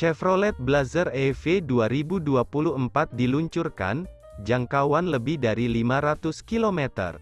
Chevrolet Blazer EV 2024 diluncurkan, jangkauan lebih dari 500 km.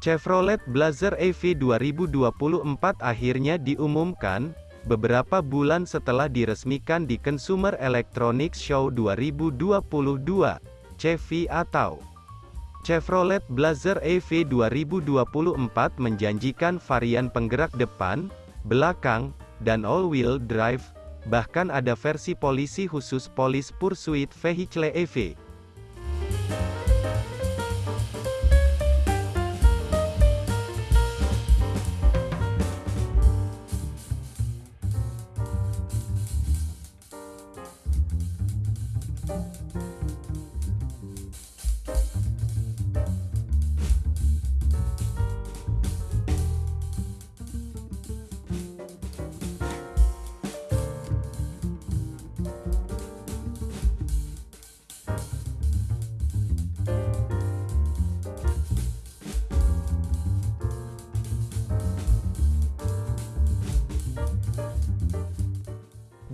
Chevrolet Blazer EV 2024 akhirnya diumumkan, beberapa bulan setelah diresmikan di Consumer Electronics Show 2022, CEVI atau Chevrolet Blazer EV 2024 menjanjikan varian penggerak depan, belakang, dan all-wheel drive, bahkan ada versi polisi khusus Police Pursuit Vehicle EV.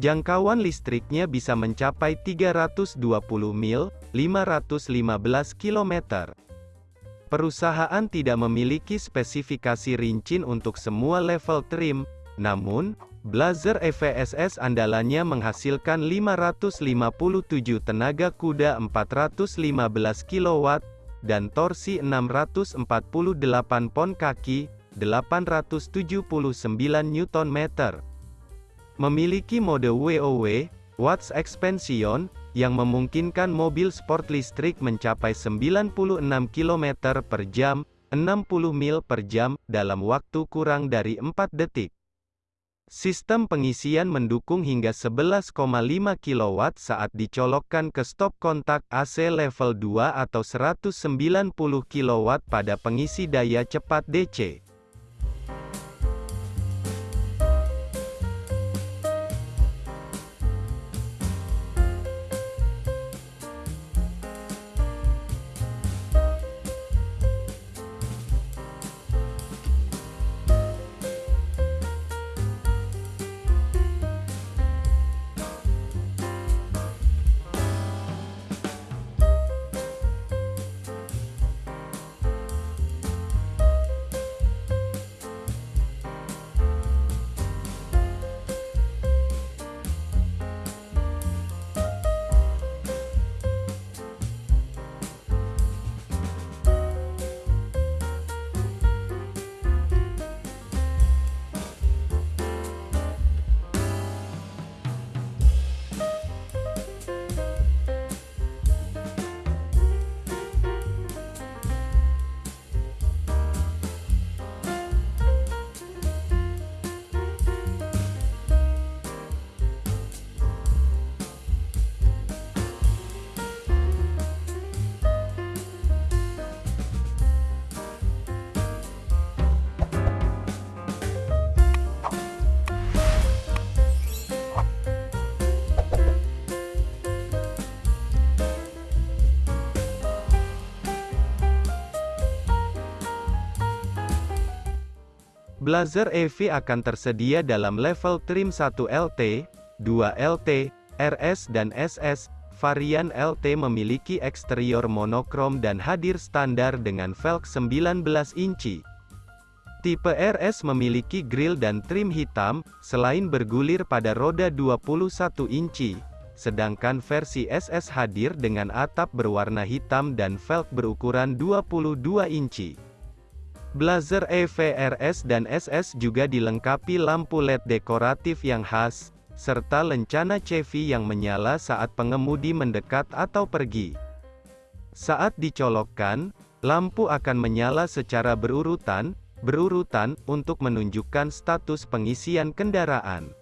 Jangkauan listriknya bisa mencapai 320 mil, 515 km. Perusahaan tidak memiliki spesifikasi rinci untuk semua level trim, namun, Blazer EVSS andalannya menghasilkan 557 tenaga kuda 415 kW, dan torsi 648 pon kaki, 879 Nm. Memiliki mode WOW, Watts Expansion, yang memungkinkan mobil sport listrik mencapai 96 km per jam, 60 mil per jam, dalam waktu kurang dari 4 detik. Sistem pengisian mendukung hingga 11,5 kW saat dicolokkan ke stop kontak AC level 2 atau 190 kW pada pengisi daya cepat DC. Blazer EV akan tersedia dalam level trim 1 LT, 2 LT, RS dan SS. Varian LT memiliki eksterior monokrom dan hadir standar dengan velg 19 inci. Tipe RS memiliki grill dan trim hitam, selain bergulir pada roda 21 inci. Sedangkan versi SS hadir dengan atap berwarna hitam dan velg berukuran 22 inci. Blazer EVRS dan SS juga dilengkapi lampu LED dekoratif yang khas, serta lencana CV yang menyala saat pengemudi mendekat atau pergi. Saat dicolokkan, lampu akan menyala secara berurutan, berurutan, untuk menunjukkan status pengisian kendaraan.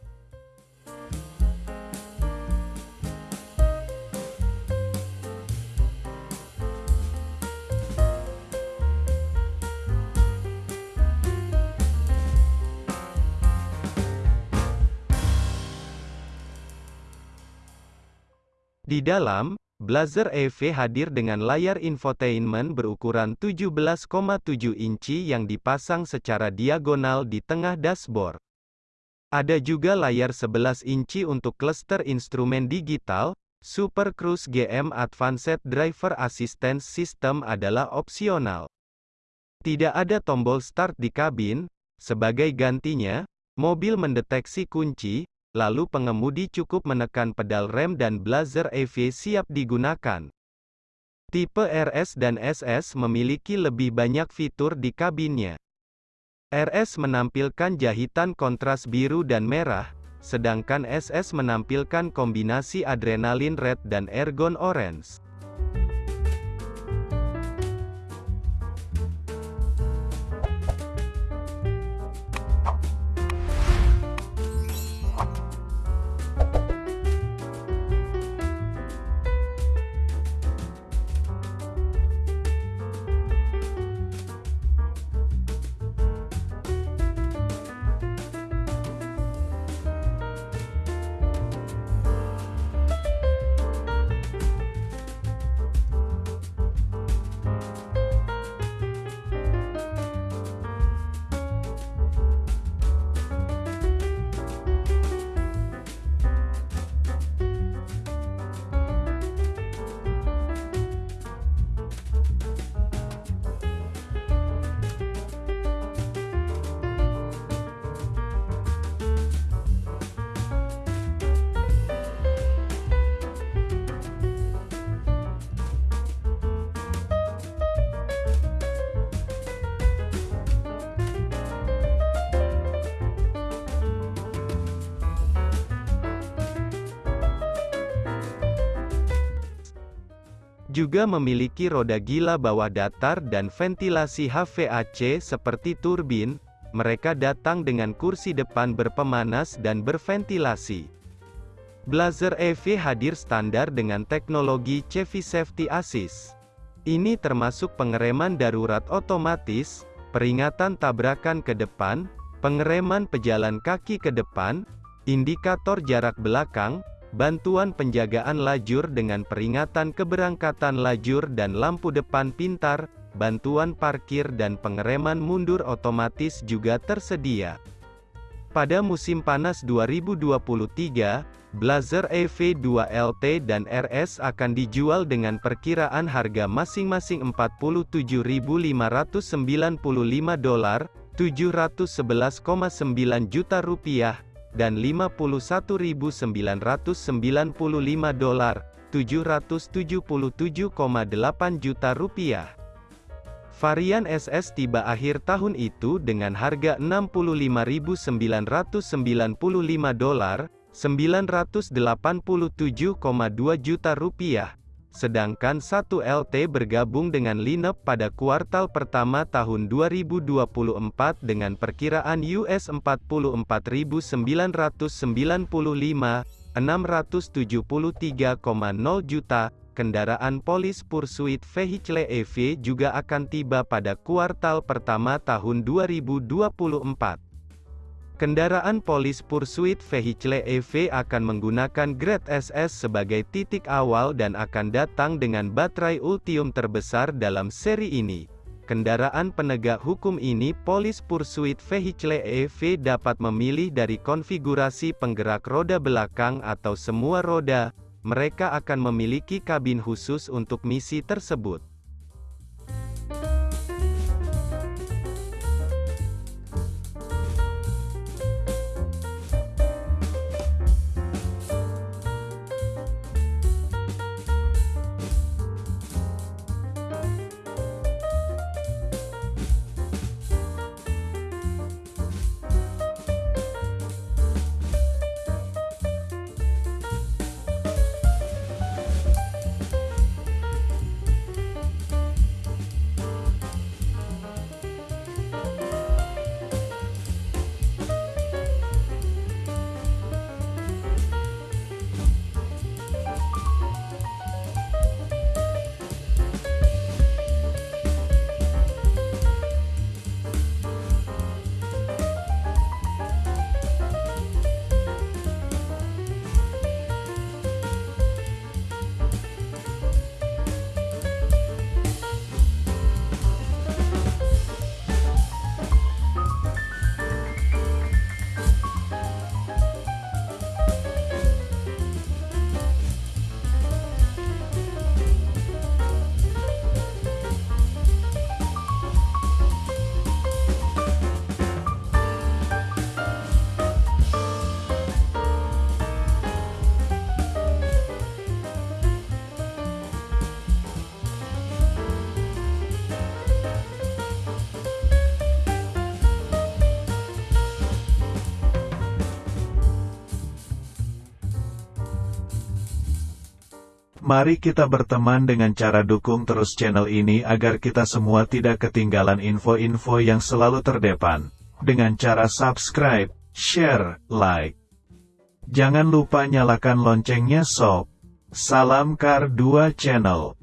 Di dalam, Blazer EV hadir dengan layar infotainment berukuran 17,7 inci yang dipasang secara diagonal di tengah dashboard. Ada juga layar 11 inci untuk cluster instrumen digital, Super Cruise GM Advanced Driver Assistance System adalah opsional. Tidak ada tombol start di kabin, sebagai gantinya, mobil mendeteksi kunci, lalu pengemudi cukup menekan pedal rem dan Blazer EV siap digunakan. Tipe RS dan SS memiliki lebih banyak fitur di kabinnya. RS menampilkan jahitan kontras biru dan merah, sedangkan SS menampilkan kombinasi adrenalin red dan ergon orange. Juga memiliki roda gila bawah datar dan ventilasi HVAC seperti turbin, mereka datang dengan kursi depan berpemanas dan berventilasi. Blazer EV hadir standar dengan teknologi CV Safety Assist. Ini termasuk pengereman darurat otomatis, peringatan tabrakan ke depan, pengereman pejalan kaki ke depan, indikator jarak belakang, bantuan penjagaan lajur dengan peringatan keberangkatan lajur dan lampu depan pintar, bantuan parkir dan pengereman mundur otomatis juga tersedia. Pada musim panas 2023, Blazer EV2 LT dan RS akan dijual dengan perkiraan harga masing-masing 47.595 dolar, 711,9 juta rupiah, dan 51.995 dolar, 777,8 juta rupiah. Varian SS tiba akhir tahun itu dengan harga 65.995 dolar, 987,2 juta rupiah. Sedangkan 1 LT bergabung dengan Lineup pada kuartal pertama tahun 2024 dengan perkiraan US 44.995, 673,0 juta, kendaraan Polis Pursuit Vehicle EV juga akan tiba pada kuartal pertama tahun 2024. Kendaraan Polis Pursuit Vehicle EV akan menggunakan grade SS sebagai titik awal dan akan datang dengan baterai Ultium terbesar dalam seri ini. Kendaraan penegak hukum ini Polis Pursuit Vehicle EV dapat memilih dari konfigurasi penggerak roda belakang atau semua roda, mereka akan memiliki kabin khusus untuk misi tersebut. Mari kita berteman dengan cara dukung terus channel ini agar kita semua tidak ketinggalan info-info yang selalu terdepan. Dengan cara subscribe, share, like. Jangan lupa nyalakan loncengnya sob. Salam Kar 2 Channel.